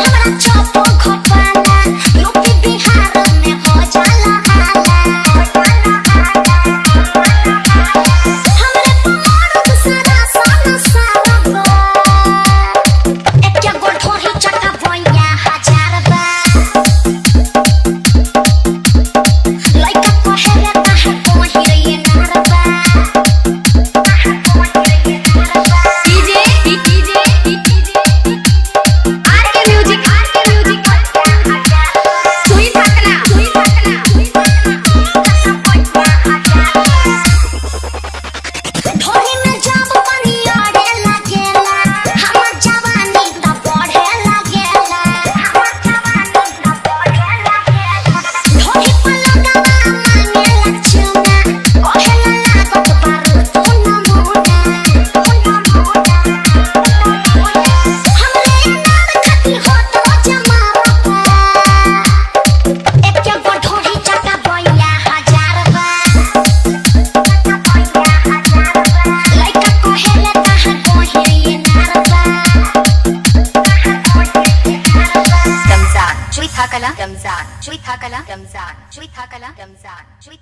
बड़ा बड़ा चापो घोटा था कला रमज़ान चुई था कला रमज़ान चुई था कला रमज़ान चुई